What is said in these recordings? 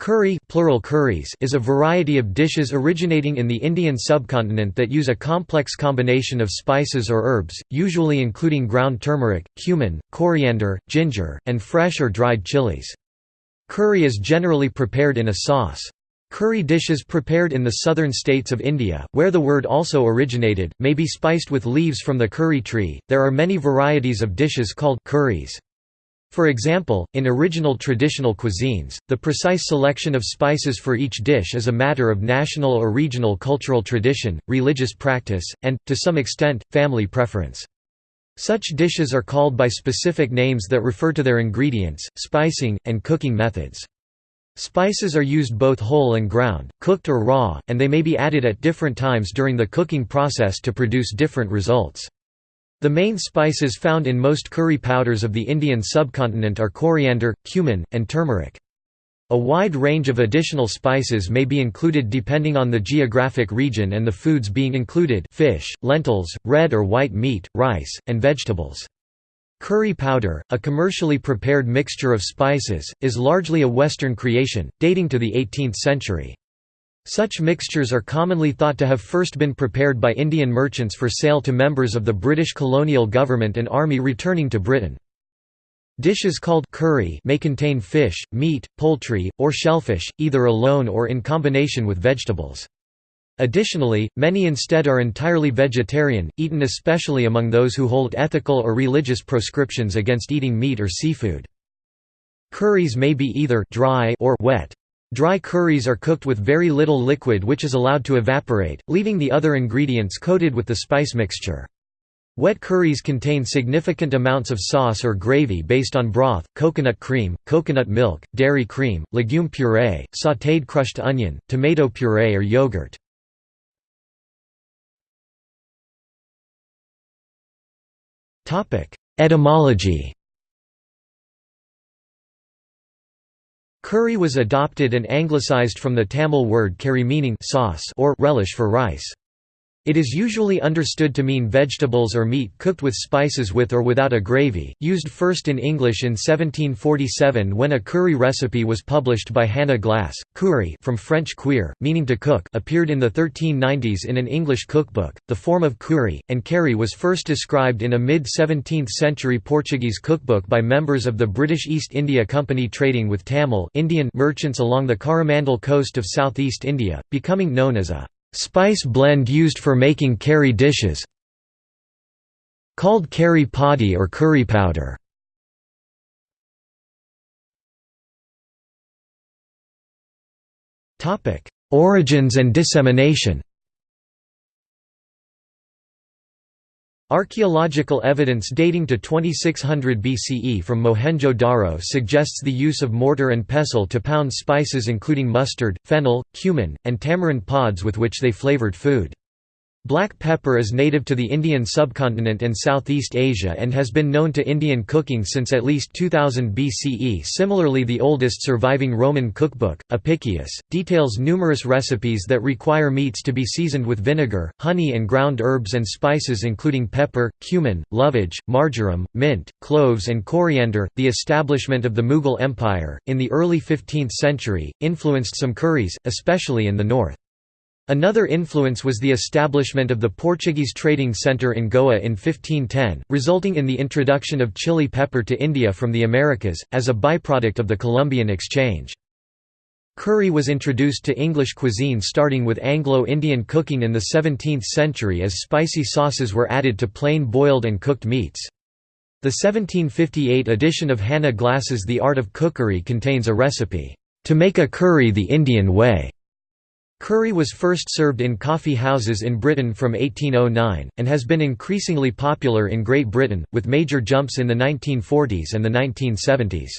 Curry plural curries is a variety of dishes originating in the Indian subcontinent that use a complex combination of spices or herbs, usually including ground turmeric, cumin, coriander, ginger, and fresh or dried chilies. Curry is generally prepared in a sauce. Curry dishes prepared in the southern states of India, where the word also originated, may be spiced with leaves from the curry tree. There are many varieties of dishes called curries. For example, in original traditional cuisines, the precise selection of spices for each dish is a matter of national or regional cultural tradition, religious practice, and, to some extent, family preference. Such dishes are called by specific names that refer to their ingredients, spicing, and cooking methods. Spices are used both whole and ground, cooked or raw, and they may be added at different times during the cooking process to produce different results. The main spices found in most curry powders of the Indian subcontinent are coriander, cumin, and turmeric. A wide range of additional spices may be included depending on the geographic region and the foods being included fish, lentils, red or white meat, rice, and vegetables. Curry powder, a commercially prepared mixture of spices, is largely a Western creation, dating to the 18th century. Such mixtures are commonly thought to have first been prepared by Indian merchants for sale to members of the British colonial government and army returning to Britain. Dishes called curry may contain fish, meat, poultry, or shellfish, either alone or in combination with vegetables. Additionally, many instead are entirely vegetarian, eaten especially among those who hold ethical or religious proscriptions against eating meat or seafood. Curries may be either dry or wet. Dry curries are cooked with very little liquid which is allowed to evaporate, leaving the other ingredients coated with the spice mixture. Wet curries contain significant amounts of sauce or gravy based on broth, coconut cream, coconut milk, dairy cream, legume puree, sautéed crushed onion, tomato puree or yogurt. Etymology Curry was adopted and anglicized from the Tamil word curry meaning sauce or relish for rice. It is usually understood to mean vegetables or meat cooked with spices with or without a gravy, used first in English in 1747 when a curry recipe was published by Hannah Glasse. Curry from French cuire, meaning to cook appeared in the 1390s in an English cookbook. The form of curry, and curry was first described in a mid-17th century Portuguese cookbook by members of the British East India Company trading with Tamil Indian merchants along the Coromandel coast of southeast India, becoming known as a Spice blend used for making curry dishes called curry podi or curry powder. Origins and dissemination Archaeological evidence dating to 2600 BCE from Mohenjo-Daro suggests the use of mortar and pestle to pound spices including mustard, fennel, cumin, and tamarind pods with which they flavored food. Black pepper is native to the Indian subcontinent and Southeast Asia and has been known to Indian cooking since at least 2000 BCE. Similarly, the oldest surviving Roman cookbook, Apicius, details numerous recipes that require meats to be seasoned with vinegar, honey, and ground herbs and spices including pepper, cumin, lovage, marjoram, mint, cloves, and coriander. The establishment of the Mughal Empire, in the early 15th century, influenced some curries, especially in the north. Another influence was the establishment of the Portuguese trading centre in Goa in 1510, resulting in the introduction of chili pepper to India from the Americas, as a byproduct of the Columbian exchange. Curry was introduced to English cuisine starting with Anglo-Indian cooking in the 17th century as spicy sauces were added to plain boiled and cooked meats. The 1758 edition of Hannah Glasse's The Art of Cookery contains a recipe, "...to make a curry the Indian way." Curry was first served in coffee houses in Britain from 1809, and has been increasingly popular in Great Britain, with major jumps in the 1940s and the 1970s.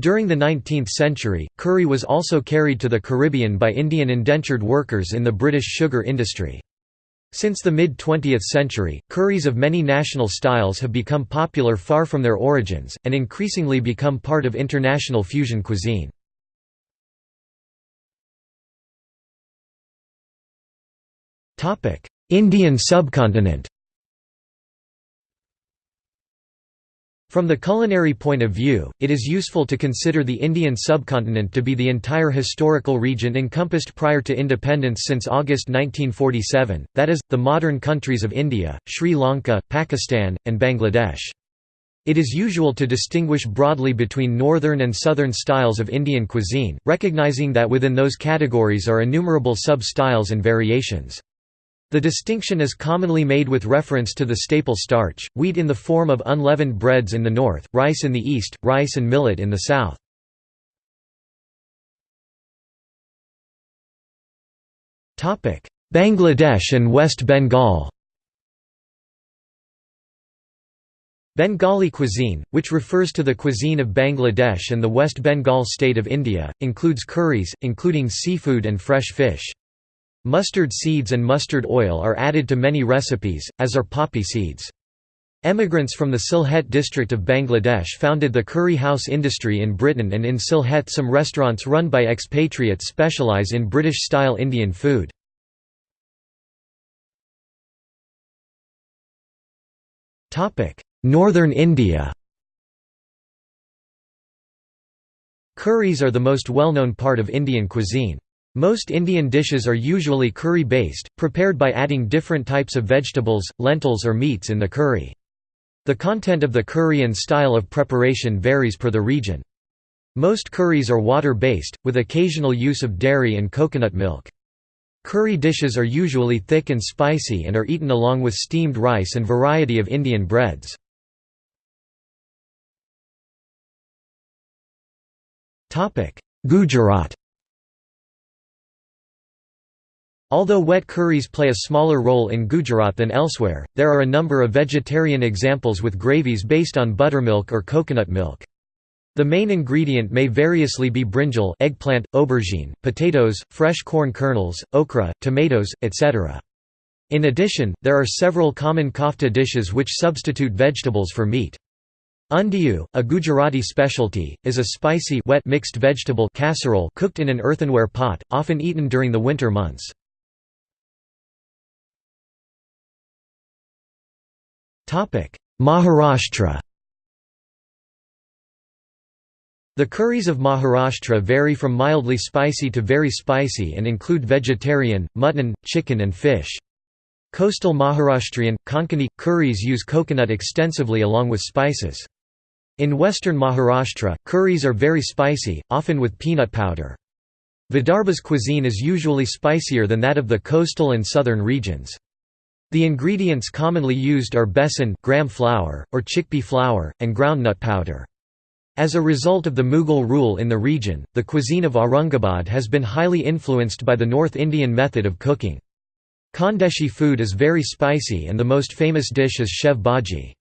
During the 19th century, curry was also carried to the Caribbean by Indian indentured workers in the British sugar industry. Since the mid-20th century, curries of many national styles have become popular far from their origins, and increasingly become part of international fusion cuisine. Indian subcontinent From the culinary point of view, it is useful to consider the Indian subcontinent to be the entire historical region encompassed prior to independence since August 1947, that is, the modern countries of India, Sri Lanka, Pakistan, and Bangladesh. It is usual to distinguish broadly between northern and southern styles of Indian cuisine, recognizing that within those categories are innumerable sub-styles and variations. The distinction is commonly made with reference to the staple starch, wheat in the form of unleavened breads in the north, rice in the east, rice and millet in the south. Bangladesh and West Bengal Bengali cuisine, which refers to the cuisine of Bangladesh and the West Bengal state of India, includes curries, including seafood and fresh fish. Mustard seeds and mustard oil are added to many recipes, as are poppy seeds. Emigrants from the Sylhet district of Bangladesh founded the curry house industry in Britain and in Sylhet some restaurants run by expatriates specialise in British-style Indian food. Northern India Curries are the most well-known part of Indian cuisine. Most Indian dishes are usually curry-based, prepared by adding different types of vegetables, lentils or meats in the curry. The content of the curry and style of preparation varies per the region. Most curries are water-based, with occasional use of dairy and coconut milk. Curry dishes are usually thick and spicy and are eaten along with steamed rice and variety of Indian breads. Gujarat Although wet curries play a smaller role in Gujarat than elsewhere, there are a number of vegetarian examples with gravies based on buttermilk or coconut milk. The main ingredient may variously be brinjal eggplant, aubergine, potatoes, fresh corn kernels, okra, tomatoes, etc. In addition, there are several common kofta dishes which substitute vegetables for meat. Undiyu, a Gujarati specialty, is a spicy wet mixed vegetable casserole cooked in an earthenware pot, often eaten during the winter months. Maharashtra The curries of Maharashtra vary from mildly spicy to very spicy and include vegetarian, mutton, chicken and fish. Coastal Maharashtrian, Konkani, curries use coconut extensively along with spices. In western Maharashtra, curries are very spicy, often with peanut powder. Vidarbha's cuisine is usually spicier than that of the coastal and southern regions. The ingredients commonly used are besan gram flour, or chickpea flour, and groundnut powder. As a result of the Mughal rule in the region, the cuisine of Aurangabad has been highly influenced by the North Indian method of cooking. Khandeshi food is very spicy and the most famous dish is shev bhaji.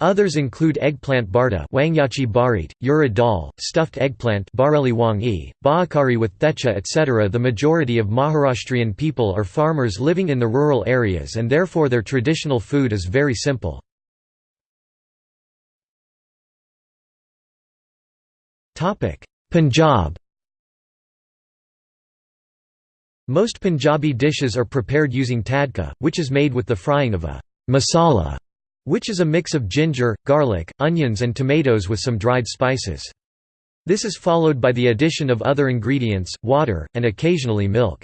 Others include eggplant barda wangyachi barit, urad dal, stuffed eggplant baakari with thecha etc. The majority of Maharashtrian people are farmers living in the rural areas and therefore their traditional food is very simple. Punjab Most Punjabi dishes are prepared using tadka, which is made with the frying of a masala which is a mix of ginger, garlic, onions and tomatoes with some dried spices. This is followed by the addition of other ingredients, water, and occasionally milk.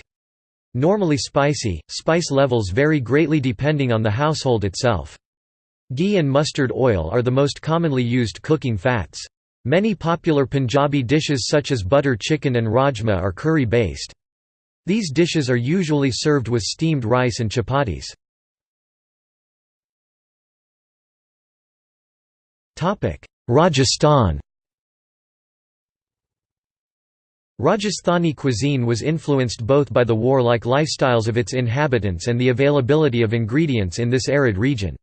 Normally spicy, spice levels vary greatly depending on the household itself. Ghee and mustard oil are the most commonly used cooking fats. Many popular Punjabi dishes such as butter chicken and rajma are curry-based. These dishes are usually served with steamed rice and chapatis. Rajasthan Rajasthani cuisine was influenced both by the war-like lifestyles of its inhabitants and the availability of ingredients in this arid region.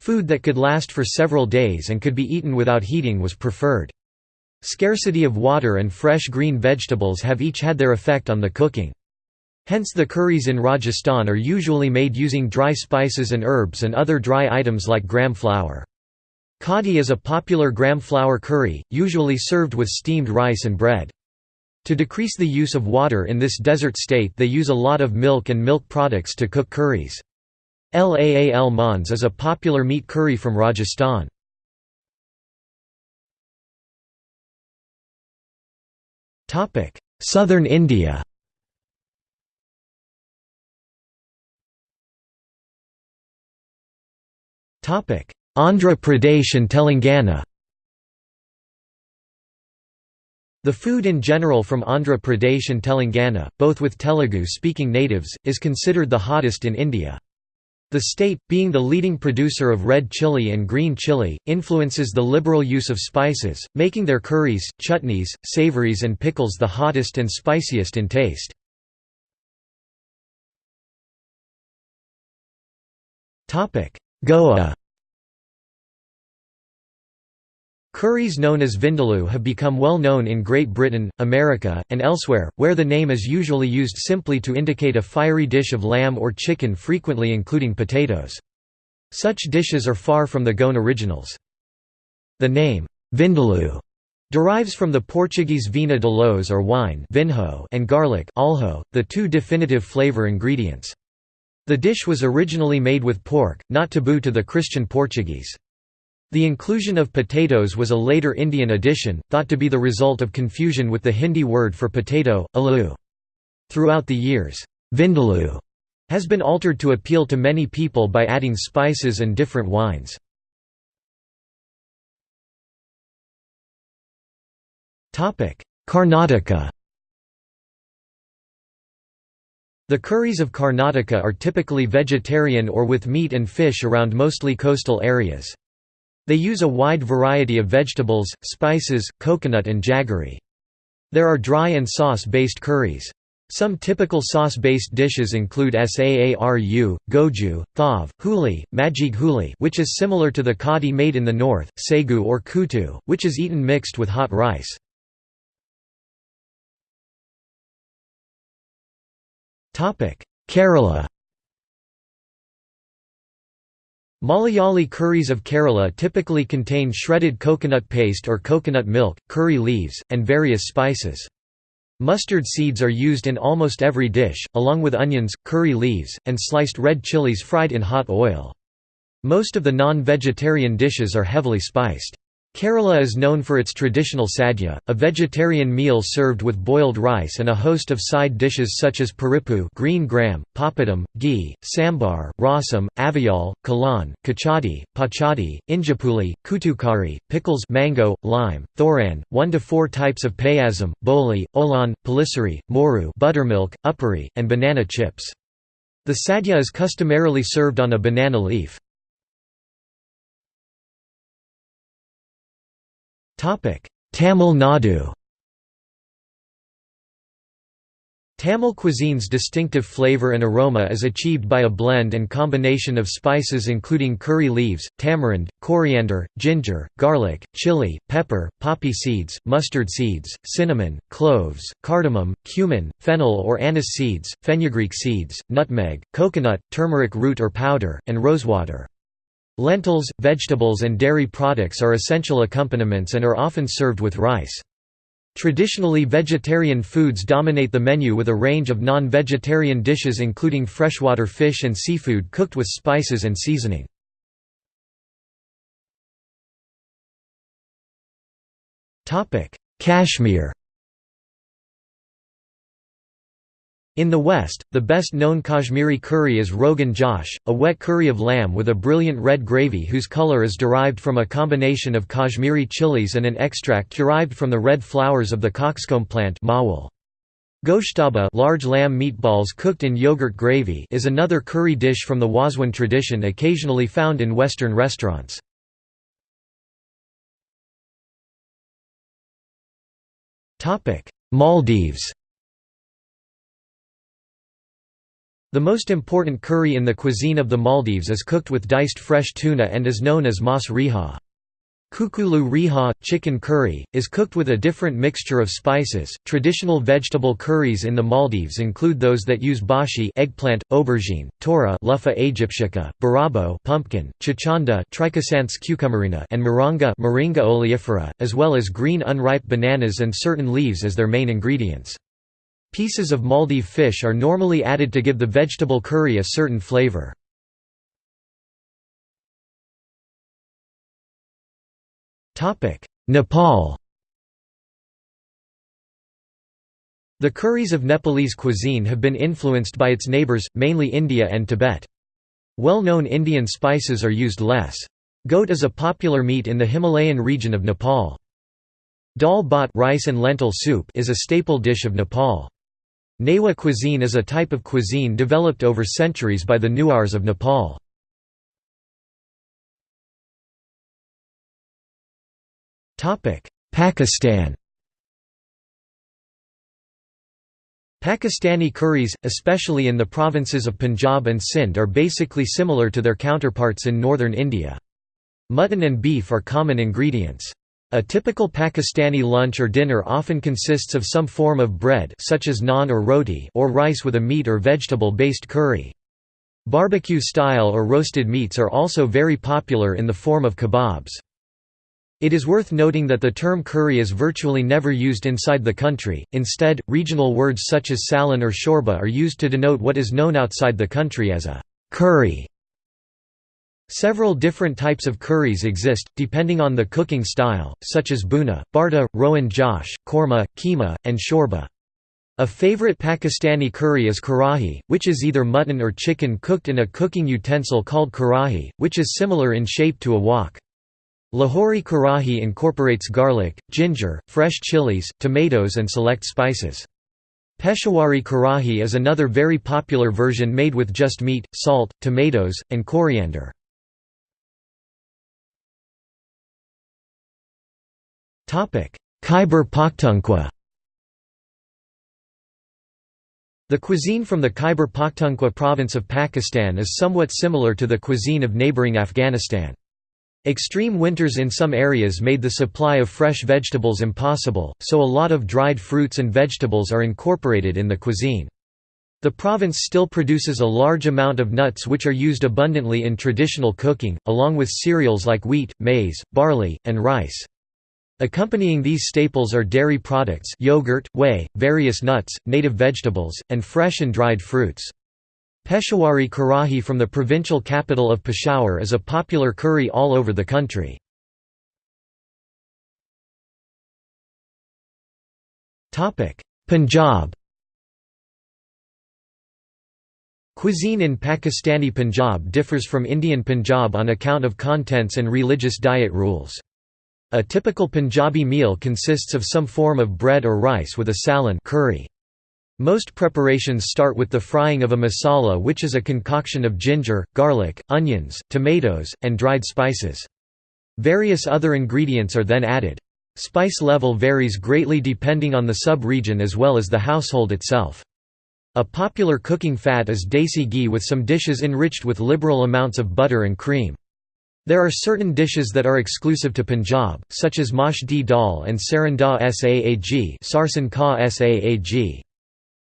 Food that could last for several days and could be eaten without heating was preferred. Scarcity of water and fresh green vegetables have each had their effect on the cooking. Hence the curries in Rajasthan are usually made using dry spices and herbs and other dry items like gram flour. Kadi is a popular gram flour curry, usually served with steamed rice and bread. To decrease the use of water in this desert state they use a lot of milk and milk products to cook curries. Laal Mans is a popular meat curry from Rajasthan. Southern India Topic: Andhra Pradesh and Telangana The food in general from Andhra Pradesh and Telangana, both with Telugu-speaking natives, is considered the hottest in India. The state, being the leading producer of red chili and green chili, influences the liberal use of spices, making their curries, chutneys, savories and pickles the hottest and spiciest in taste. Goa Curries known as vindaloo have become well known in Great Britain, America, and elsewhere, where the name is usually used simply to indicate a fiery dish of lamb or chicken frequently including potatoes. Such dishes are far from the Goan originals. The name, vindaloo, derives from the Portuguese vinha d'alhos or wine vinho and garlic alho, the two definitive flavor ingredients. The dish was originally made with pork, not taboo to the Christian Portuguese. The inclusion of potatoes was a later Indian addition, thought to be the result of confusion with the Hindi word for potato, aloo. Throughout the years, vindaloo has been altered to appeal to many people by adding spices and different wines. Karnataka The curries of Karnataka are typically vegetarian or with meat and fish around mostly coastal areas. They use a wide variety of vegetables, spices, coconut and jaggery. There are dry and sauce-based curries. Some typical sauce-based dishes include saaru, goju, thav, huli, majig huli which is similar to the kadi made in the north, segu or kutu, which is eaten mixed with hot rice. Kerala Malayali curries of Kerala typically contain shredded coconut paste or coconut milk, curry leaves, and various spices. Mustard seeds are used in almost every dish, along with onions, curry leaves, and sliced red chilies fried in hot oil. Most of the non-vegetarian dishes are heavily spiced. Kerala is known for its traditional sadhya, a vegetarian meal served with boiled rice and a host of side dishes such as paripu green gram, papadam, ghee, sambar, rasam, avial, kalan, kachadi, pachadi, injapuli, kutukari, pickles mango, lime, thoran, one to four types of payasam, boli, olan, palisari, moru buttermilk, uppari, and banana chips. The sadhya is customarily served on a banana leaf. Tamil Nadu Tamil cuisine's distinctive flavor and aroma is achieved by a blend and combination of spices including curry leaves, tamarind, coriander, ginger, garlic, chili, pepper, poppy seeds, mustard seeds, cinnamon, cloves, cardamom, cumin, fennel or anise seeds, fenugreek seeds, nutmeg, coconut, turmeric root or powder, and rosewater. Lentils, vegetables and dairy products are essential accompaniments and are often served with rice. Traditionally vegetarian foods dominate the menu with a range of non-vegetarian dishes including freshwater fish and seafood cooked with spices and seasoning. Kashmir In the West, the best-known Kashmiri curry is Rogan Josh, a wet curry of lamb with a brilliant red gravy whose color is derived from a combination of Kashmiri chilies and an extract derived from the red flowers of the coxcomb plant. Goshtaba large lamb meatballs cooked in yogurt gravy is another curry dish from the Wazwan tradition occasionally found in Western restaurants. Maldives The most important curry in the cuisine of the Maldives is cooked with diced fresh tuna and is known as mas riha. Kukulu riha, chicken curry, is cooked with a different mixture of spices. Traditional vegetable curries in the Maldives include those that use bashi eggplant, aubergine, tora Luffa aegyptiaca, barabo pumpkin, chichanda Trichosanthes cucumerina and moringa Moringa oleifera, as well as green unripe bananas and certain leaves as their main ingredients. Pieces of Maldive fish are normally added to give the vegetable curry a certain flavor. Nepal The curries of Nepalese cuisine have been influenced by its neighbours, mainly India and Tibet. Well-known Indian spices are used less. Goat is a popular meat in the Himalayan region of Nepal. Dal bhat rice and lentil soup is a staple dish of Nepal. Newa cuisine is a type of cuisine developed over centuries by the Newars of Nepal. Pakistan Pakistani curries, especially in the provinces of Punjab and Sindh are basically similar to their counterparts in northern India. Mutton and beef are common ingredients. A typical Pakistani lunch or dinner often consists of some form of bread such as naan or roti or rice with a meat or vegetable-based curry. Barbecue-style or roasted meats are also very popular in the form of kebabs. It is worth noting that the term curry is virtually never used inside the country, instead, regional words such as salan or shorba are used to denote what is known outside the country as a curry. Several different types of curries exist, depending on the cooking style, such as bhuna, barta, rogan josh, korma, keema, and shorba. A favorite Pakistani curry is karahi, which is either mutton or chicken cooked in a cooking utensil called karahi, which is similar in shape to a wok. Lahori karahi incorporates garlic, ginger, fresh chilies, tomatoes and select spices. Peshawari karahi is another very popular version made with just meat, salt, tomatoes, and coriander. Khyber Pakhtunkhwa The cuisine from the Khyber Pakhtunkhwa province of Pakistan is somewhat similar to the cuisine of neighbouring Afghanistan. Extreme winters in some areas made the supply of fresh vegetables impossible, so a lot of dried fruits and vegetables are incorporated in the cuisine. The province still produces a large amount of nuts which are used abundantly in traditional cooking, along with cereals like wheat, maize, barley, and rice. Accompanying these staples are dairy products yogurt, whey, various nuts, native vegetables, and fresh and dried fruits. Peshawari karahi from the provincial capital of Peshawar is a popular curry all over the country. Punjab Cuisine in Pakistani Punjab differs from Indian Punjab on account of contents and religious diet rules. A typical Punjabi meal consists of some form of bread or rice with a salan curry. Most preparations start with the frying of a masala which is a concoction of ginger, garlic, onions, tomatoes, and dried spices. Various other ingredients are then added. Spice level varies greatly depending on the sub-region as well as the household itself. A popular cooking fat is desi ghee with some dishes enriched with liberal amounts of butter and cream. There are certain dishes that are exclusive to Punjab, such as mash di dal and sarson da saag sarson ka saag.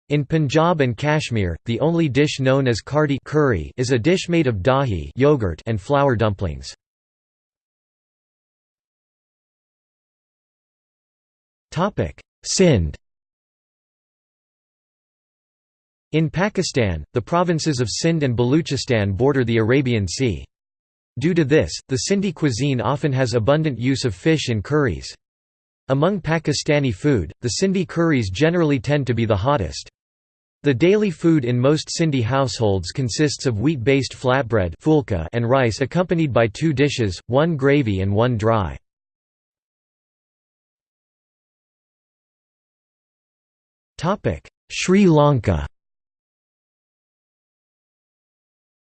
In Punjab and Kashmir, the only dish known as kardi curry is a dish made of dahi yogurt and flour dumplings. Sindh In Pakistan, the provinces of Sindh and Baluchistan border the Arabian Sea. Due to this, the Sindhi cuisine often has abundant use of fish in curries. Among Pakistani food, the Sindhi curries generally tend to be the hottest. The daily food in most Sindhi households consists of wheat-based flatbread and rice accompanied by two dishes, one gravy and one dry. Sri Lanka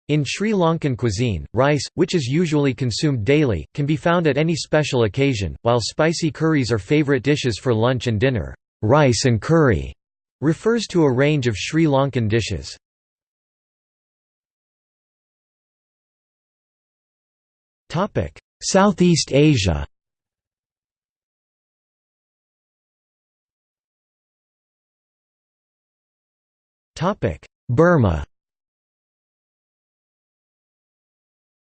In Sri Lankan cuisine, rice, which is usually consumed daily, can be found at any special occasion, while spicy curries are favourite dishes for lunch and dinner. Rice and curry refers to a range of Sri Lankan dishes. Southeast Asia Burma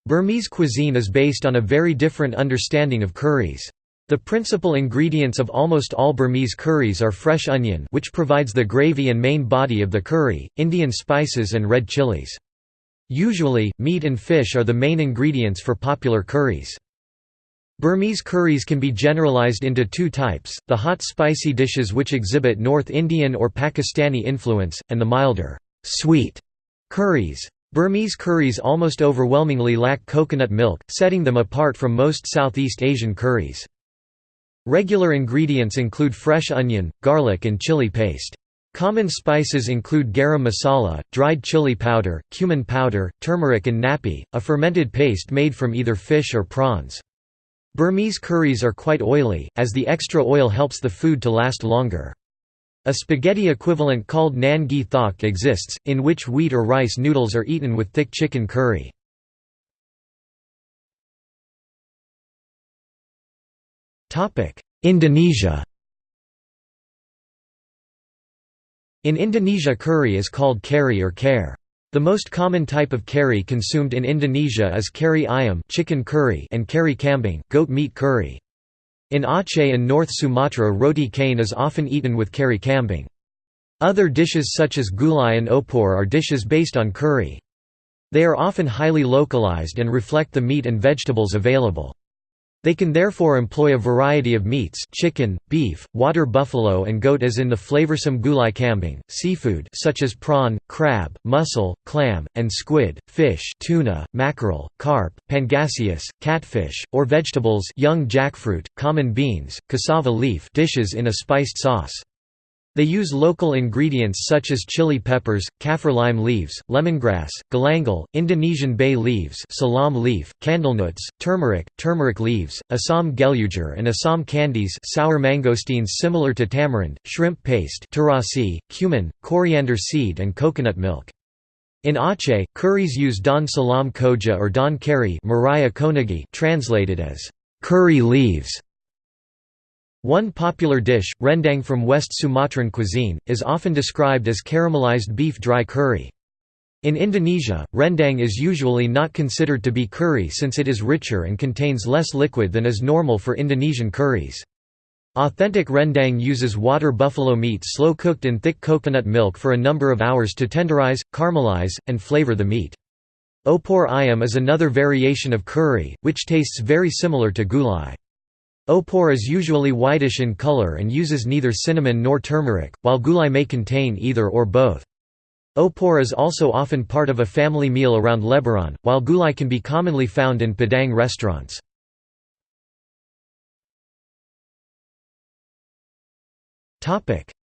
Burmese cuisine is based on a very different understanding of curries. The principal ingredients of almost all Burmese curries are fresh onion which provides the gravy and main body of the curry, Indian spices and red chilies. Usually, meat and fish are the main ingredients for popular curries. Burmese curries can be generalized into two types, the hot spicy dishes which exhibit North Indian or Pakistani influence, and the milder, sweet curries. Burmese curries almost overwhelmingly lack coconut milk, setting them apart from most Southeast Asian curries. Regular ingredients include fresh onion, garlic and chili paste. Common spices include garam masala, dried chili powder, cumin powder, turmeric and ngapi, a fermented paste made from either fish or prawns. Burmese curries are quite oily, as the extra oil helps the food to last longer. A spaghetti equivalent called nan gi thok exists, in which wheat or rice noodles are eaten with thick chicken curry. Indonesia In Indonesia curry is called kari or kare. The most common type of kari consumed in Indonesia is kari ayam chicken curry and kari kambing goat meat curry. In Aceh and North Sumatra roti canai is often eaten with kari kambing. Other dishes such as gulai and opor are dishes based on curry. They are often highly localized and reflect the meat and vegetables available. They can therefore employ a variety of meats chicken, beef, water buffalo and goat as in the flavorsome gulai kambing, seafood such as prawn, crab, mussel, clam, and squid, fish tuna, mackerel, carp, pangasius, catfish, or vegetables young jackfruit, common beans, cassava leaf dishes in a spiced sauce. They use local ingredients such as chili peppers, kaffir lime leaves, lemongrass, galangal, Indonesian bay leaves salam leaf, candlenuts, turmeric, turmeric leaves, Assam gelugur and Assam candies sour mangosteens similar to tamarind, shrimp paste terasi, cumin, coriander seed and coconut milk. In Aceh, curries use don Salam Koja or don Kari translated as curry leaves one popular dish, rendang from West Sumatran cuisine, is often described as caramelized beef dry curry. In Indonesia, rendang is usually not considered to be curry since it is richer and contains less liquid than is normal for Indonesian curries. Authentic rendang uses water buffalo meat slow cooked in thick coconut milk for a number of hours to tenderize, caramelize, and flavor the meat. Opor ayam is another variation of curry, which tastes very similar to gulai. Opor is usually whitish in color and uses neither cinnamon nor turmeric, while gulai may contain either or both. Opor is also often part of a family meal around Lebaran, while gulai can be commonly found in Padang restaurants.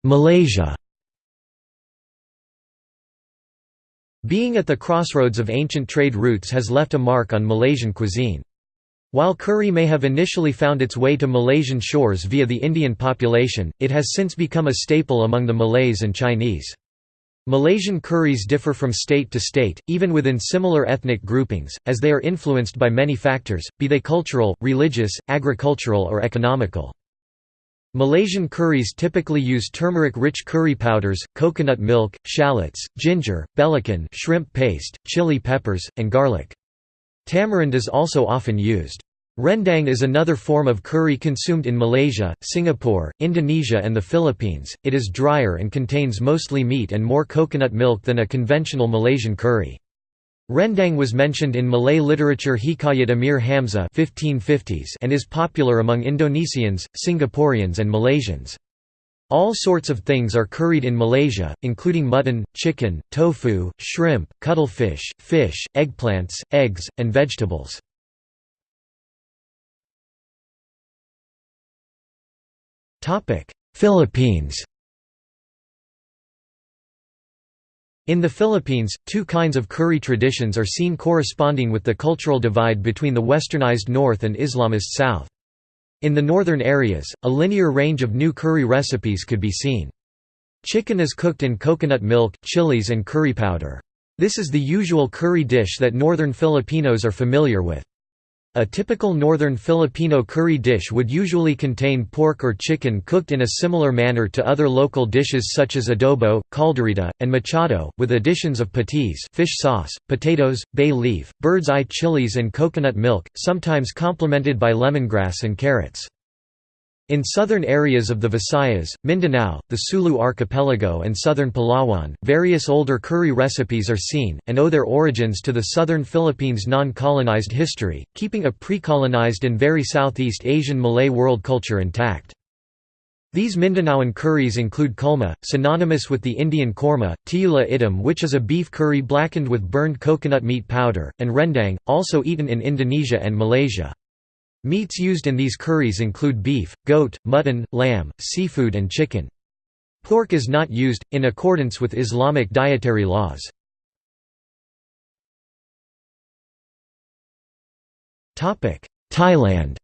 Malaysia Being at the crossroads of ancient trade routes has left a mark on Malaysian cuisine. While curry may have initially found its way to Malaysian shores via the Indian population, it has since become a staple among the Malays and Chinese. Malaysian curries differ from state to state, even within similar ethnic groupings, as they are influenced by many factors, be they cultural, religious, agricultural or economical. Malaysian curries typically use turmeric-rich curry powders, coconut milk, shallots, ginger, belacan shrimp paste, chili peppers, and garlic. Tamarind is also often used. Rendang is another form of curry consumed in Malaysia, Singapore, Indonesia and the Philippines. It is drier and contains mostly meat and more coconut milk than a conventional Malaysian curry. Rendang was mentioned in Malay literature Hikayat Amir Hamzah 1550s and is popular among Indonesians, Singaporeans and Malaysians. All sorts of things are curried in Malaysia, including mutton, chicken, tofu, shrimp, cuttlefish, fish, eggplants, eggs, and vegetables. Philippines In the Philippines, two kinds of curry traditions are seen corresponding with the cultural divide between the westernized north and Islamist south. In the northern areas, a linear range of new curry recipes could be seen. Chicken is cooked in coconut milk, chilies and curry powder. This is the usual curry dish that northern Filipinos are familiar with. A typical northern Filipino curry dish would usually contain pork or chicken cooked in a similar manner to other local dishes such as adobo, caldereta, and mechado, with additions of patis fish sauce, potatoes, bay leaf, bird's eye chilies and coconut milk, sometimes complemented by lemongrass and carrots. In southern areas of the Visayas, Mindanao, the Sulu archipelago and southern Palawan, various older curry recipes are seen, and owe their origins to the southern Philippines' non-colonized history, keeping a pre-colonized and very Southeast Asian Malay world culture intact. These Mindanaoan curries include kulma, synonymous with the Indian korma, tiula idam which is a beef curry blackened with burned coconut meat powder, and rendang, also eaten in Indonesia and Malaysia. Meats used in these curries include beef, goat, mutton, lamb, seafood and chicken. Pork is not used, in accordance with Islamic dietary laws. Thailand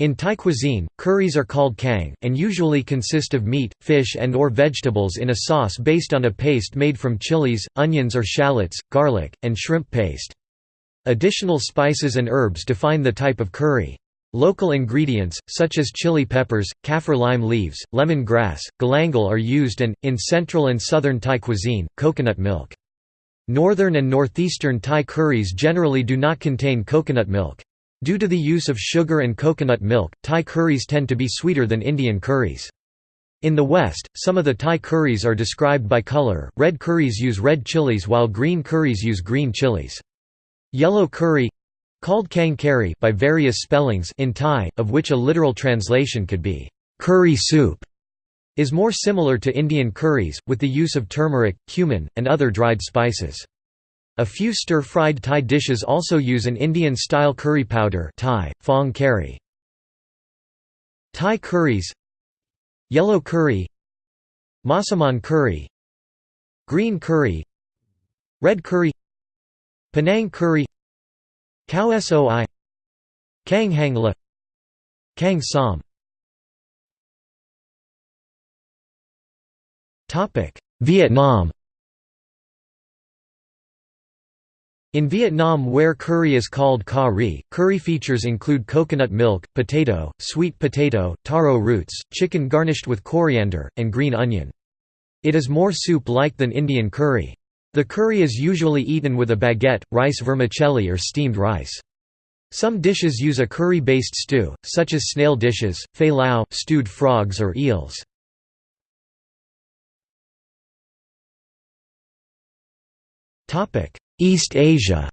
In Thai cuisine, curries are called kang, and usually consist of meat, fish and or vegetables in a sauce based on a paste made from chilies, onions or shallots, garlic, and shrimp paste. Additional spices and herbs define the type of curry. Local ingredients, such as chili peppers, kaffir lime leaves, lemon grass, galangal are used and, in central and southern Thai cuisine, coconut milk. Northern and northeastern Thai curries generally do not contain coconut milk. Due to the use of sugar and coconut milk, Thai curries tend to be sweeter than Indian curries. In the West, some of the Thai curries are described by color, red curries use red chilies while green curries use green chilies. Yellow curry called kang kari by various spellings in Thai, of which a literal translation could be curry soup, is more similar to Indian curries, with the use of turmeric, cumin, and other dried spices. A few stir-fried Thai dishes also use an Indian-style curry powder Thai, fong kari. Thai curries Yellow curry Massaman curry Green curry Red curry Penang curry Khao Soi Kang Hang La Kang Som Vietnam In Vietnam where curry is called ca ri, curry features include coconut milk, potato, sweet potato, taro roots, chicken garnished with coriander, and green onion. It is more soup-like than Indian curry. The curry is usually eaten with a baguette, rice vermicelli or steamed rice. Some dishes use a curry-based stew, such as snail dishes, fei lao, stewed frogs or eels. East Asia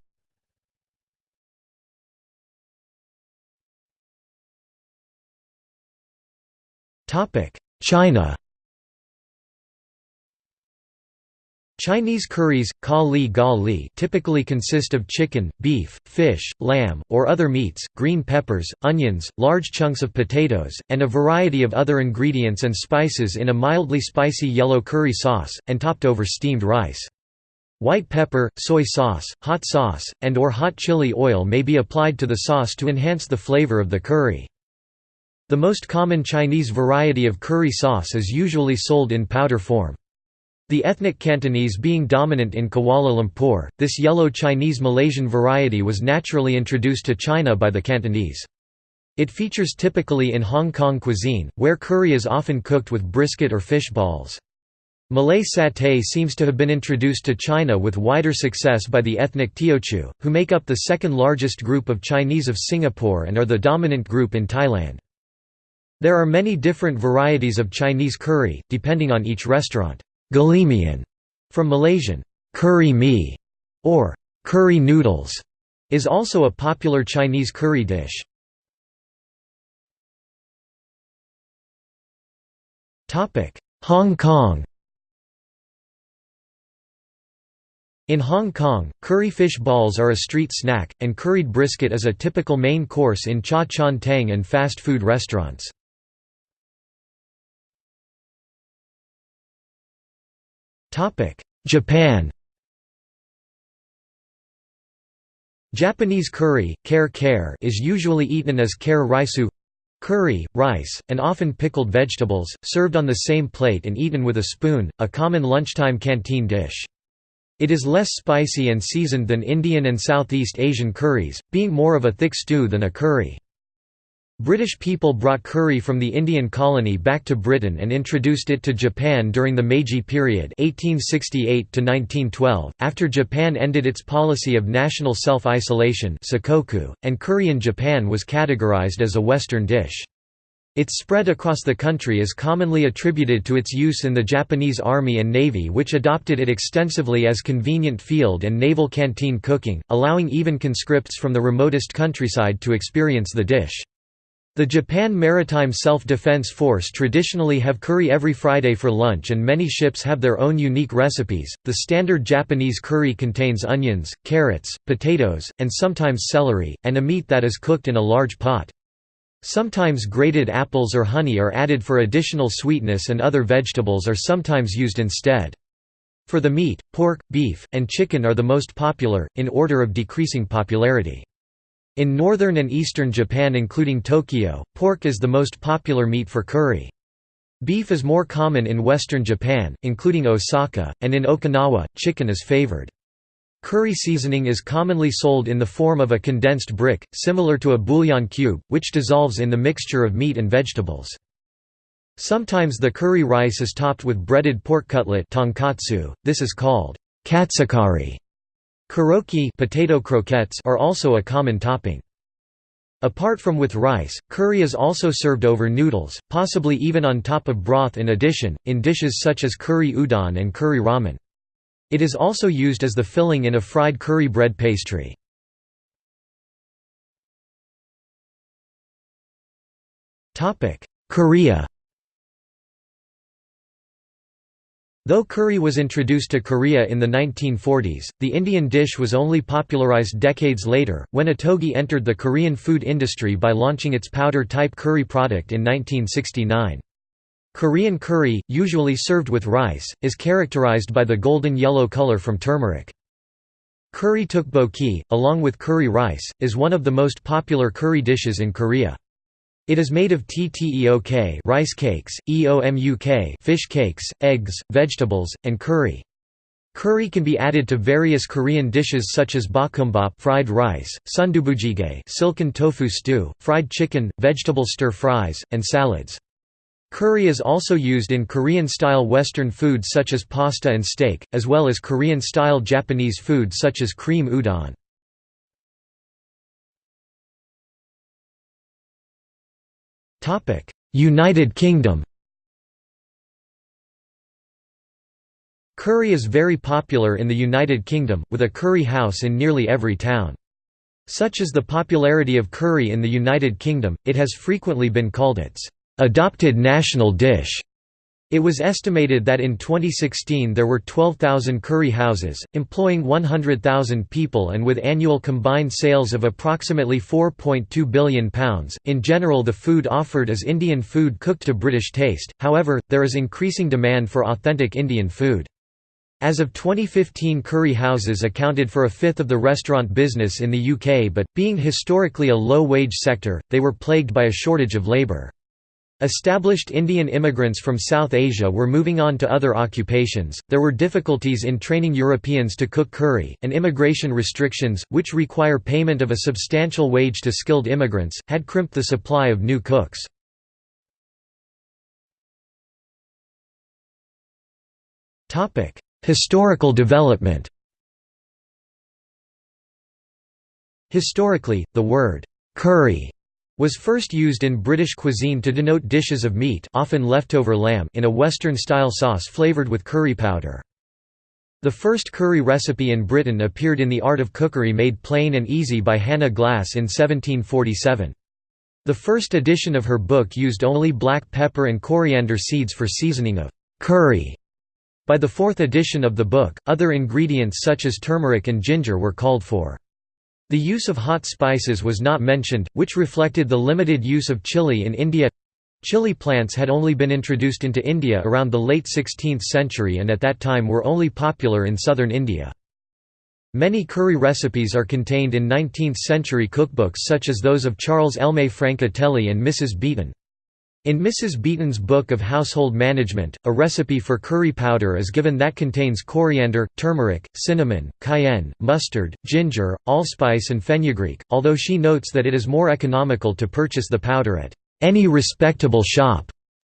China Chinese curries, ka li ga li typically consist of chicken, beef, fish, lamb, or other meats, green peppers, onions, large chunks of potatoes, and a variety of other ingredients and spices in a mildly spicy yellow curry sauce, and topped over steamed rice. White pepper, soy sauce, hot sauce, and or hot chili oil may be applied to the sauce to enhance the flavor of the curry. The most common Chinese variety of curry sauce is usually sold in powder form. The ethnic Cantonese being dominant in Kuala Lumpur, this yellow Chinese Malaysian variety was naturally introduced to China by the Cantonese. It features typically in Hong Kong cuisine, where curry is often cooked with brisket or fish balls. Malay satay seems to have been introduced to China with wider success by the ethnic Teochew, who make up the second largest group of Chinese of Singapore and are the dominant group in Thailand. There are many different varieties of Chinese curry, depending on each restaurant. Galimian, from Malaysian, curry mee, or curry noodles, is also a popular Chinese curry dish. Hong Kong In Hong Kong, curry fish balls are a street snack, and curried brisket is a typical main course in cha chaan teng and fast food restaurants. Japan Japanese curry, kare kare is usually eaten as kare raisu curry, rice, and often pickled vegetables, served on the same plate and eaten with a spoon, a common lunchtime canteen dish. It is less spicy and seasoned than Indian and Southeast Asian curries, being more of a thick stew than a curry. British people brought curry from the Indian colony back to Britain and introduced it to Japan during the Meiji period 1868 -1912, after Japan ended its policy of national self-isolation and curry in Japan was categorized as a Western dish. Its spread across the country is commonly attributed to its use in the Japanese Army and Navy which adopted it extensively as convenient field and naval canteen cooking, allowing even conscripts from the remotest countryside to experience the dish. The Japan Maritime Self-Defense Force traditionally have curry every Friday for lunch and many ships have their own unique recipes. The standard Japanese curry contains onions, carrots, potatoes, and sometimes celery, and a meat that is cooked in a large pot. Sometimes grated apples or honey are added for additional sweetness and other vegetables are sometimes used instead. For the meat, pork, beef, and chicken are the most popular, in order of decreasing popularity. In northern and eastern Japan including Tokyo, pork is the most popular meat for curry. Beef is more common in western Japan, including Osaka, and in Okinawa, chicken is favored. Curry seasoning is commonly sold in the form of a condensed brick, similar to a bouillon cube, which dissolves in the mixture of meat and vegetables. Sometimes the curry rice is topped with breaded pork cutlet tonkatsu. this is called katsukari. Korokke potato croquettes are also a common topping. Apart from with rice, curry is also served over noodles, possibly even on top of broth in addition, in dishes such as curry udon and curry ramen. It is also used as the filling in a fried curry bread pastry. Korea Though curry was introduced to Korea in the 1940s, the Indian dish was only popularized decades later, when Ottogi entered the Korean food industry by launching its powder-type curry product in 1969. Korean curry, usually served with rice, is characterized by the golden yellow color from turmeric. Curry tteokbokki, along with curry rice, is one of the most popular curry dishes in Korea. It is made of tteok rice cakes, eomuk fish cakes, eggs, vegetables, and curry. Curry can be added to various Korean dishes such as bokkeumbap fried rice, sundubujjigae silken tofu stew, fried chicken, vegetable stir-fries, and salads. Curry is also used in Korean-style Western foods such as pasta and steak, as well as Korean-style Japanese food such as cream udon. United Kingdom Curry is very popular in the United Kingdom, with a curry house in nearly every town. Such is the popularity of curry in the United Kingdom, it has frequently been called its adopted national dish. It was estimated that in 2016 there were 12,000 curry houses, employing 100,000 people and with annual combined sales of approximately £4.2 billion. In general, the food offered is Indian food cooked to British taste, however, there is increasing demand for authentic Indian food. As of 2015 curry houses accounted for a fifth of the restaurant business in the UK but, being historically a low-wage sector, they were plagued by a shortage of labour. Established Indian immigrants from South Asia were moving on to other occupations, there were difficulties in training Europeans to cook curry, and immigration restrictions, which require payment of a substantial wage to skilled immigrants, had crimped the supply of new cooks. Historical development Historically, the word «curry» was first used in British cuisine to denote dishes of meat often leftover lamb in a Western-style sauce flavoured with curry powder. The first curry recipe in Britain appeared in The Art of Cookery Made Plain and Easy by Hannah Glasse in 1747. The first edition of her book used only black pepper and coriander seeds for seasoning of curry. By the fourth edition of the book, other ingredients such as turmeric and ginger were called for. The use of hot spices was not mentioned, which reflected the limited use of chili in India. Chili plants had only been introduced into India around the late 16th century and at that time were only popular in southern India. Many curry recipes are contained in 19th-century cookbooks such as those of Charles Elme Francatelli and Mrs. Beeton. In Mrs. Beeton's Book of Household Management, a recipe for curry powder is given that contains coriander, turmeric, cinnamon, cayenne, mustard, ginger, allspice and fenugreek, although she notes that it is more economical to purchase the powder at any respectable shop.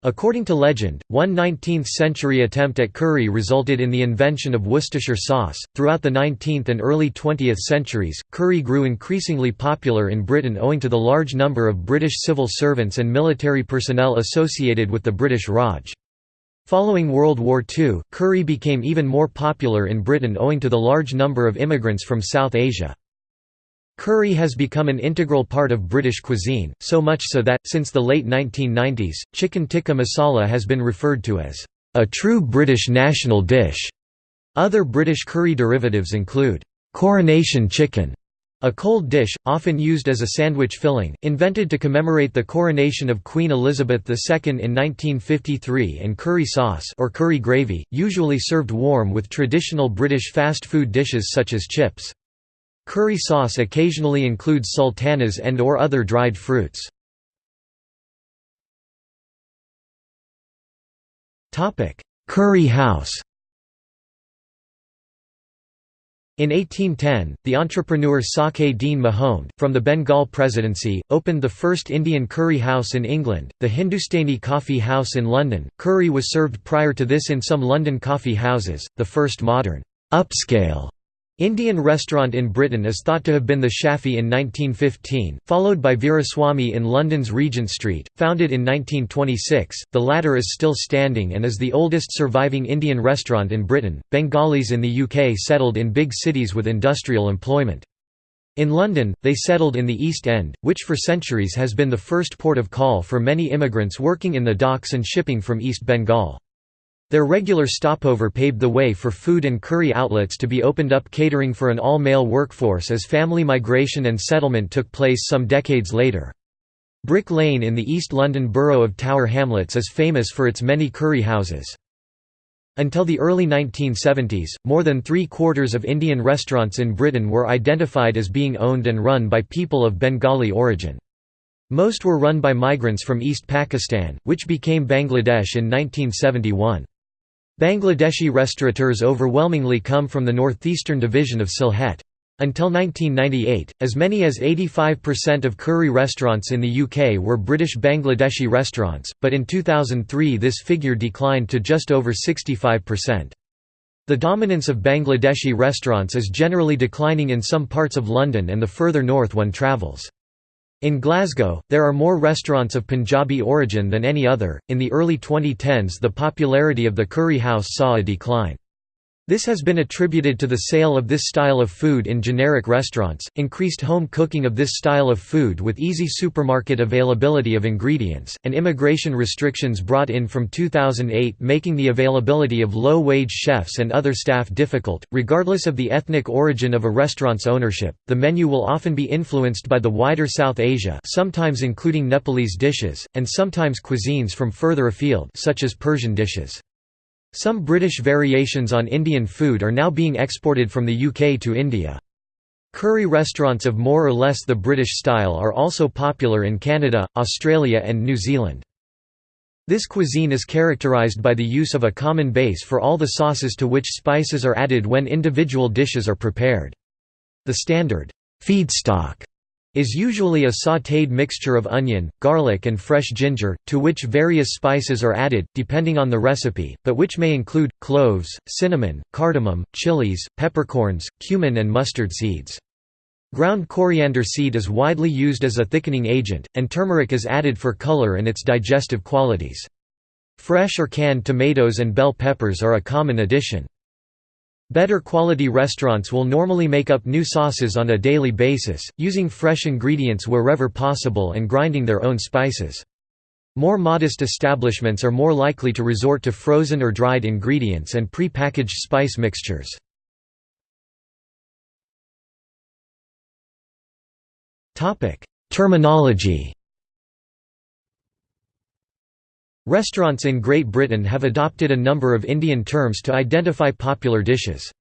According to legend, one 19th century attempt at curry resulted in the invention of Worcestershire sauce. Throughout the 19th and early 20th centuries, curry grew increasingly popular in Britain owing to the large number of British civil servants and military personnel associated with the British Raj. Following World War II, curry became even more popular in Britain owing to the large number of immigrants from South Asia. Curry has become an integral part of British cuisine, so much so that, since the late 1990s, chicken tikka masala has been referred to as a true British national dish. Other British curry derivatives include coronation chicken, a cold dish, often used as a sandwich filling, invented to commemorate the coronation of Queen Elizabeth II in 1953 and curry sauce or curry gravy, usually served warm with traditional British fast food dishes such as chips. Curry sauce occasionally includes sultanas and or other dried fruits. Curry house In 1810, the entrepreneur Sake Dean Mahomed, from the Bengal Presidency, opened the first Indian curry house in England, the Hindustani Coffee House in London. Curry was served prior to this in some London coffee houses, the first modern, upscale Indian restaurant in Britain is thought to have been the Shafi in 1915, followed by Veeraswamy in London's Regent Street, founded in 1926. The latter is still standing and is the oldest surviving Indian restaurant in Britain. Bengalis in the UK settled in big cities with industrial employment. In London, they settled in the East End, which for centuries has been the first port of call for many immigrants working in the docks and shipping from East Bengal. Their regular stopover paved the way for food and curry outlets to be opened up catering for an all-male workforce as family migration and settlement took place some decades later. Brick Lane in the East London borough of Tower Hamlets is famous for its many curry houses. Until the early 1970s, more than three-quarters of Indian restaurants in Britain were identified as being owned and run by people of Bengali origin. Most were run by migrants from East Pakistan, which became Bangladesh in 1971. Bangladeshi restaurateurs overwhelmingly come from the northeastern division of Sylhet. Until 1998, as many as 85% of curry restaurants in the UK were British Bangladeshi restaurants, but in 2003 this figure declined to just over 65%. The dominance of Bangladeshi restaurants is generally declining in some parts of London and the further north one travels. In Glasgow, there are more restaurants of Punjabi origin than any other. In the early 2010s, the popularity of the curry house saw a decline. This has been attributed to the sale of this style of food in generic restaurants, increased home cooking of this style of food with easy supermarket availability of ingredients, and immigration restrictions brought in from 2008 making the availability of low-wage chefs and other staff difficult. Regardless of the ethnic origin of a restaurant's ownership, the menu will often be influenced by the wider South Asia, sometimes including Nepalese dishes, and sometimes cuisines from further afield, such as Persian dishes. Some British variations on Indian food are now being exported from the UK to India. Curry restaurants of more or less the British style are also popular in Canada, Australia and New Zealand. This cuisine is characterised by the use of a common base for all the sauces to which spices are added when individual dishes are prepared. The standard feedstock is usually a sautéed mixture of onion, garlic and fresh ginger, to which various spices are added, depending on the recipe, but which may include, cloves, cinnamon, cardamom, chilies, peppercorns, cumin and mustard seeds. Ground coriander seed is widely used as a thickening agent, and turmeric is added for color and its digestive qualities. Fresh or canned tomatoes and bell peppers are a common addition. Better quality restaurants will normally make up new sauces on a daily basis, using fresh ingredients wherever possible and grinding their own spices. More modest establishments are more likely to resort to frozen or dried ingredients and pre-packaged spice mixtures. Terminology Restaurants in Great Britain have adopted a number of Indian terms to identify popular dishes.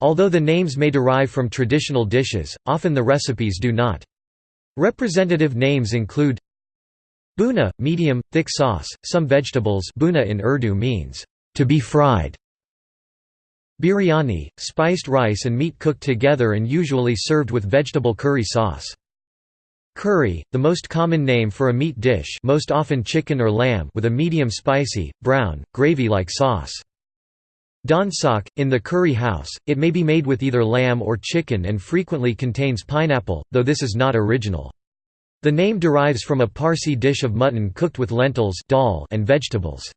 Although the names may derive from traditional dishes, often the recipes do not. Representative names include Bhuna, medium, thick sauce, some vegetables bhuna in Urdu means, to be fried. Biryani, spiced rice and meat cooked together and usually served with vegetable curry sauce. Curry, the most common name for a meat dish most often chicken or lamb with a medium spicy, brown, gravy-like sauce. Dansak, in the curry house, it may be made with either lamb or chicken and frequently contains pineapple, though this is not original. The name derives from a Parsi dish of mutton cooked with lentils dal and vegetables.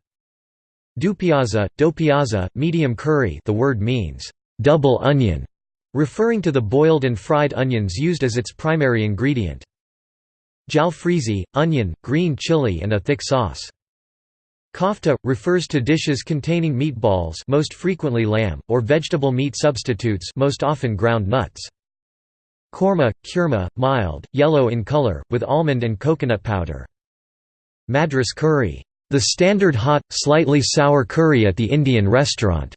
Dupiaza, dopiaza, medium curry the word means, double onion, referring to the boiled and fried onions used as its primary ingredient. Jalfrezi, onion, green chili and a thick sauce. Kofta refers to dishes containing meatballs, most frequently lamb, or vegetable meat substitutes, most often ground nuts. Korma, kurma, mild, yellow in color, with almond and coconut powder. Madras curry the standard hot, slightly sour curry at the Indian restaurant.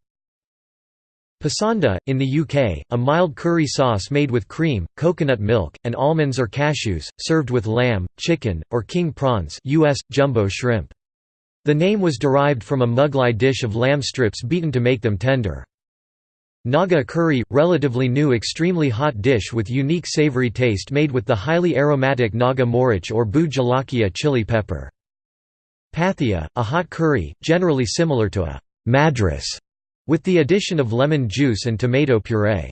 Pasanda, in the UK, a mild curry sauce made with cream, coconut milk, and almonds or cashews, served with lamb, chicken, or king prawns US, jumbo shrimp. The name was derived from a Mughlai dish of lamb strips beaten to make them tender. Naga curry, relatively new extremely hot dish with unique savory taste made with the highly aromatic Naga morich or Bhut Jolokia chili pepper. Pathia, a hot curry, generally similar to a madras, with the addition of lemon juice and tomato puree.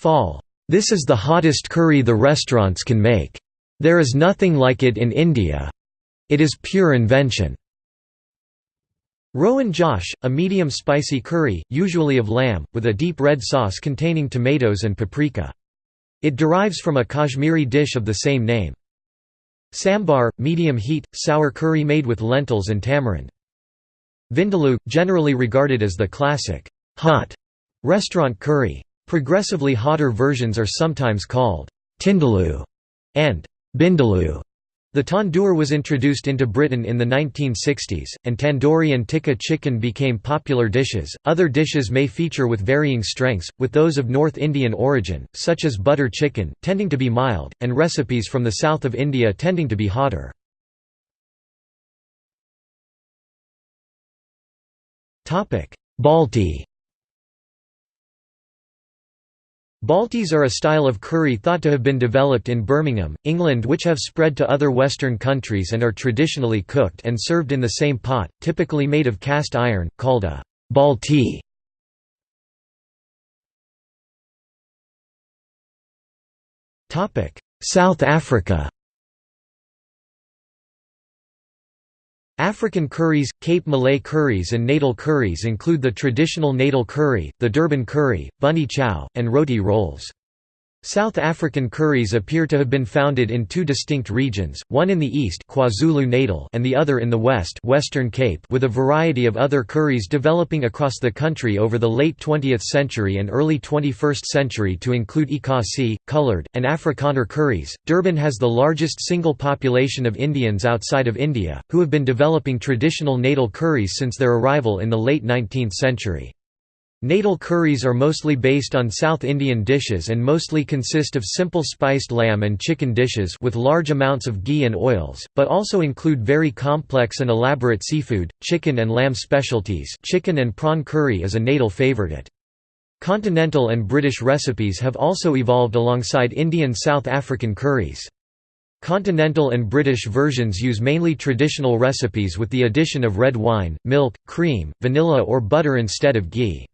Phaal. This is the hottest curry the restaurants can make. There is nothing like it in India. It is pure invention. Rogan Josh, a medium spicy curry, usually of lamb, with a deep red sauce containing tomatoes and paprika. It derives from a Kashmiri dish of the same name. Sambar, medium heat, sour curry made with lentils and tamarind. Vindaloo, generally regarded as the classic, hot restaurant curry. Progressively hotter versions are sometimes called tindaloo and bindaloo. The tandoor was introduced into Britain in the 1960s, and tandoori and tikka chicken became popular dishes. Other dishes may feature with varying strengths, with those of North Indian origin, such as butter chicken, tending to be mild, and recipes from the south of India tending to be hotter. Balti. Baltis are a style of curry thought to have been developed in Birmingham, England which have spread to other Western countries and are traditionally cooked and served in the same pot, typically made of cast iron, called a balti. South Africa African curries, Cape Malay curries and Natal curries include the traditional Natal curry, the Durban curry, bunny chow, and roti rolls. South African curries appear to have been founded in two distinct regions, one in the east KwaZulu-Natal and the other in the west Western Cape with a variety of other curries developing across the country over the late 20th century and early 21st century to include Ikasi, coloured, and Afrikaner curries. Durban has the largest single population of Indians outside of India, who have been developing traditional natal curries since their arrival in the late 19th century. Natal curries are mostly based on South Indian dishes and mostly consist of simple spiced lamb and chicken dishes with large amounts of ghee and oils, but also include very complex and elaborate seafood, chicken and lamb specialties chicken and prawn curry is a Natal favourite. Continental and British recipes have also evolved alongside Indian South African curries. Continental and British versions use mainly traditional recipes with the addition of red wine, milk, cream, vanilla or butter instead of ghee.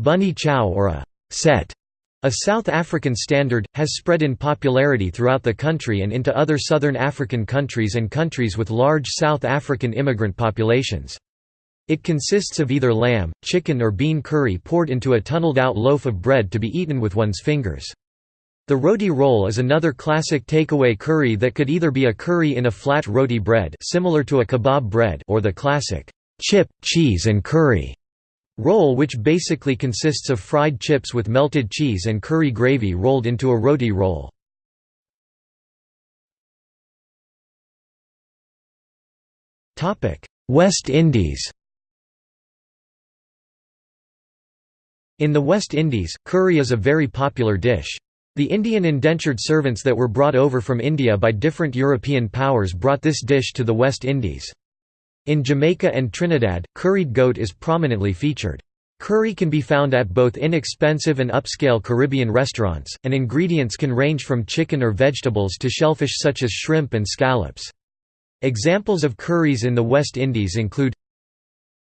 Bunny chow or a set, a South African standard, has spread in popularity throughout the country and into other southern African countries and countries with large South African immigrant populations. It consists of either lamb, chicken or bean curry poured into a tunneled-out loaf of bread to be eaten with one's fingers. The roti roll is another classic takeaway curry that could either be a curry in a flat roti bread similar to a kebab bread or the classic chip, cheese and curry Roll which basically consists of fried chips with melted cheese and curry gravy rolled into a roti roll. West Indies In the West Indies, curry is a very popular dish. The Indian indentured servants that were brought over from India by different European powers brought this dish to the West Indies. In Jamaica and Trinidad, curried goat is prominently featured. Curry can be found at both inexpensive and upscale Caribbean restaurants, and ingredients can range from chicken or vegetables to shellfish such as shrimp and scallops. Examples of curries in the West Indies include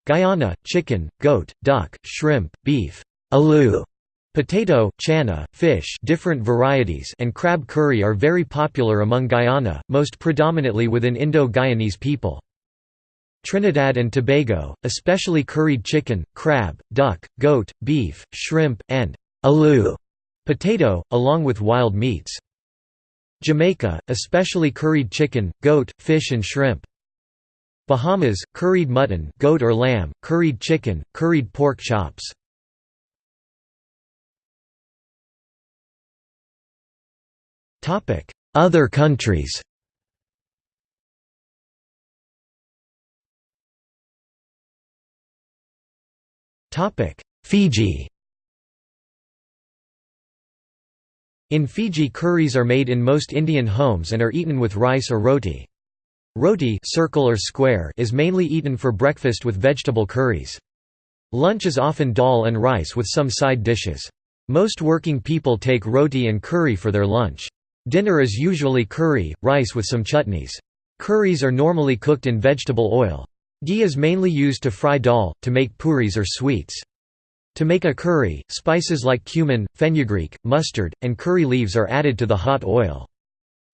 Guyana, chicken, goat, duck, shrimp, beef, aloo, potato, chana, fish different varieties and crab curry are very popular among Guyana, most predominantly within Indo-Guyanese people. Trinidad and Tobago, especially curried chicken, crab, duck, goat, beef, shrimp, and aloo potato, along with wild meats. Jamaica, especially curried chicken, goat, fish and shrimp. Bahamas, curried mutton goat or lamb, curried chicken, curried pork chops. Other countries Fiji In Fiji curries are made in most Indian homes and are eaten with rice or roti. Roti circle or square is mainly eaten for breakfast with vegetable curries. Lunch is often dal and rice with some side dishes. Most working people take roti and curry for their lunch. Dinner is usually curry, rice with some chutneys. Curries are normally cooked in vegetable oil. Ghee is mainly used to fry dal, to make puris or sweets. To make a curry, spices like cumin, fenugreek, mustard, and curry leaves are added to the hot oil.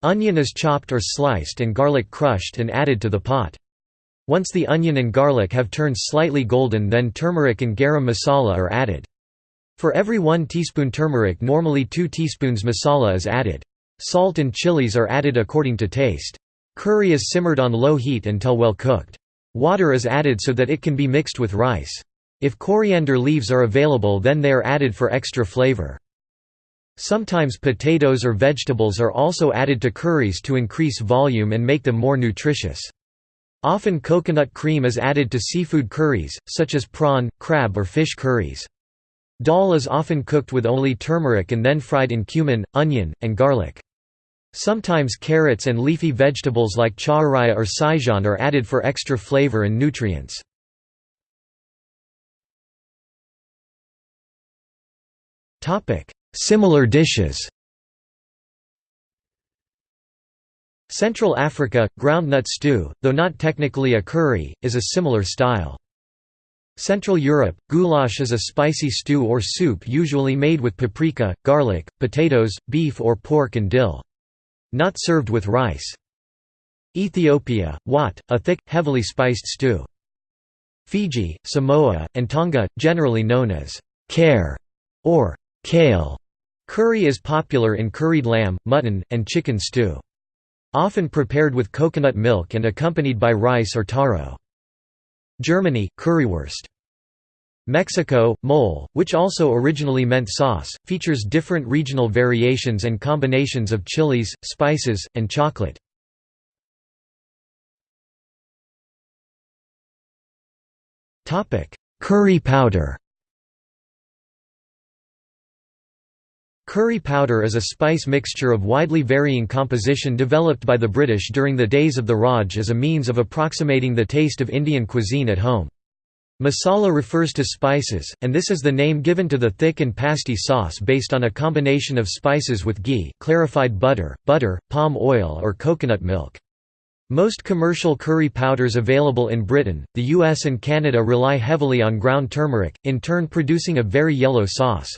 Onion is chopped or sliced and garlic crushed and added to the pot. Once the onion and garlic have turned slightly golden then turmeric and garam masala are added. For every 1 teaspoon turmeric normally 2 teaspoons masala is added. Salt and chilies are added according to taste. Curry is simmered on low heat until well cooked. Water is added so that it can be mixed with rice. If coriander leaves are available then they are added for extra flavor. Sometimes potatoes or vegetables are also added to curries to increase volume and make them more nutritious. Often coconut cream is added to seafood curries, such as prawn, crab or fish curries. Dal is often cooked with only turmeric and then fried in cumin, onion, and garlic. Sometimes carrots and leafy vegetables like chauraya or saijan are added for extra flavor and nutrients. Similar dishes Central Africa, groundnut stew, though not technically a curry, is a similar style. Central Europe, goulash is a spicy stew or soup usually made with paprika, garlic, potatoes, beef or pork and dill. Not served with rice. Ethiopia, wat, a thick, heavily spiced stew. Fiji, Samoa, and Tonga, generally known as care or kale, Curry is popular in curried lamb, mutton, and chicken stew. Often prepared with coconut milk and accompanied by rice or taro. Germany, currywurst. Mexico, mole, which also originally meant sauce, features different regional variations and combinations of chilies, spices, and chocolate. Curry powder Curry powder is a spice mixture of widely varying composition developed by the British during the days of the Raj as a means of approximating the taste of Indian cuisine at home. Masala refers to spices, and this is the name given to the thick and pasty sauce based on a combination of spices with ghee clarified butter, butter, palm oil or coconut milk. Most commercial curry powders available in Britain, the US and Canada rely heavily on ground turmeric, in turn producing a very yellow sauce.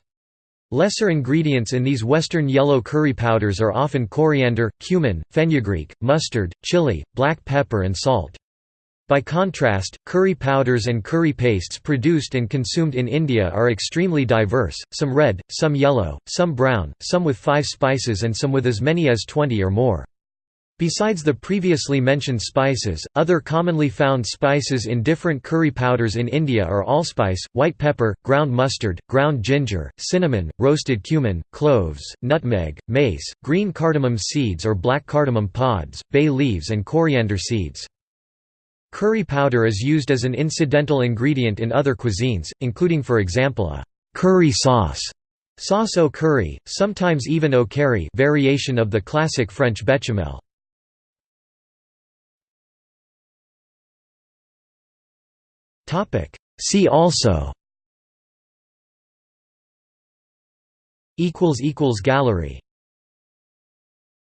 Lesser ingredients in these western yellow curry powders are often coriander, cumin, fenugreek, mustard, chili, black pepper and salt. By contrast, curry powders and curry pastes produced and consumed in India are extremely diverse, some red, some yellow, some brown, some with five spices and some with as many as 20 or more. Besides the previously mentioned spices, other commonly found spices in different curry powders in India are allspice, white pepper, ground mustard, ground ginger, cinnamon, roasted cumin, cloves, nutmeg, mace, green cardamom seeds or black cardamom pods, bay leaves and coriander seeds. Curry powder is used as an incidental ingredient in other cuisines, including for example a curry sauce, sauce au curry, sometimes even au curry variation of the classic French bechamel. See also. Gallery.